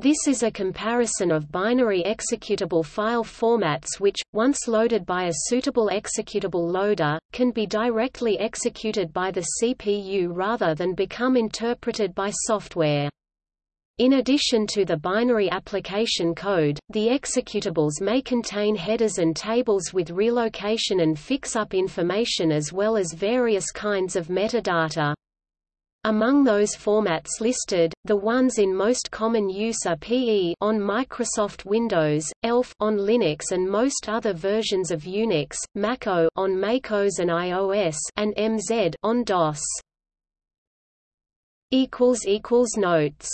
This is a comparison of binary executable file formats which, once loaded by a suitable executable loader, can be directly executed by the CPU rather than become interpreted by software. In addition to the binary application code, the executables may contain headers and tables with relocation and fix-up information as well as various kinds of metadata. Among those formats listed, the ones in most common use are PE on Microsoft Windows, ELF on Linux and most other versions of Unix, Mach-O on MacOS and iOS, and MZ on DOS. Equals equals notes